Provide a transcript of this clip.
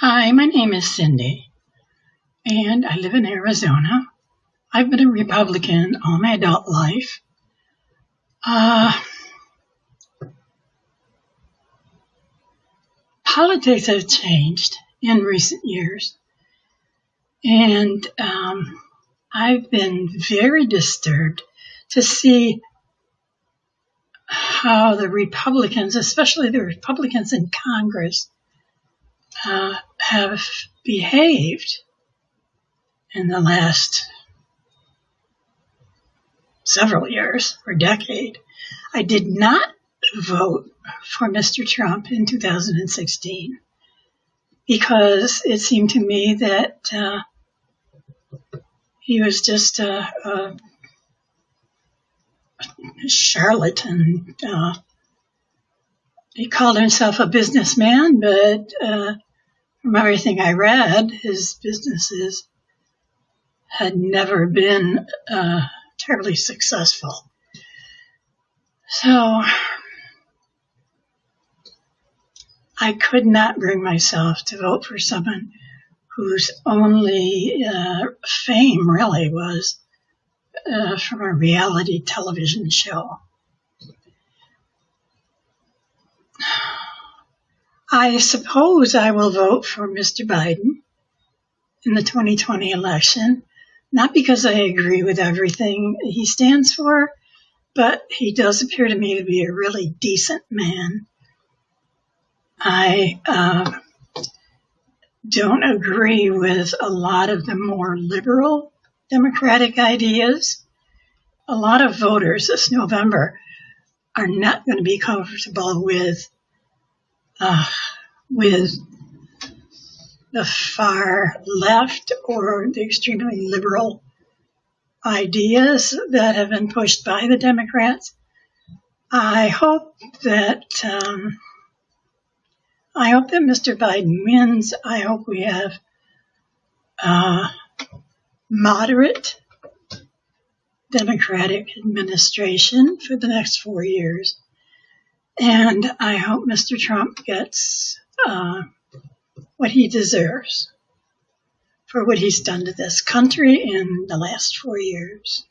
Hi, my name is Cindy, and I live in Arizona. I've been a Republican all my adult life. Uh, politics have changed in recent years, and um, I've been very disturbed to see how the Republicans, especially the Republicans in Congress, uh, have behaved in the last several years or decade. I did not vote for Mr. Trump in 2016 because it seemed to me that uh, he was just a, a charlatan. Uh, he called himself a businessman, but uh, from everything I read, his businesses had never been uh, terribly successful. So I could not bring myself to vote for someone whose only uh, fame really was uh, from a reality television show. I suppose I will vote for Mr. Biden in the 2020 election, not because I agree with everything he stands for, but he does appear to me to be a really decent man. I uh, don't agree with a lot of the more liberal democratic ideas. A lot of voters this November are not going to be comfortable with uh, with the far left or the extremely liberal ideas that have been pushed by the Democrats. I hope that um, I hope that Mr. Biden wins. I hope we have uh, moderate Democratic administration for the next four years. And I hope Mr. Trump gets uh, what he deserves for what he's done to this country in the last four years.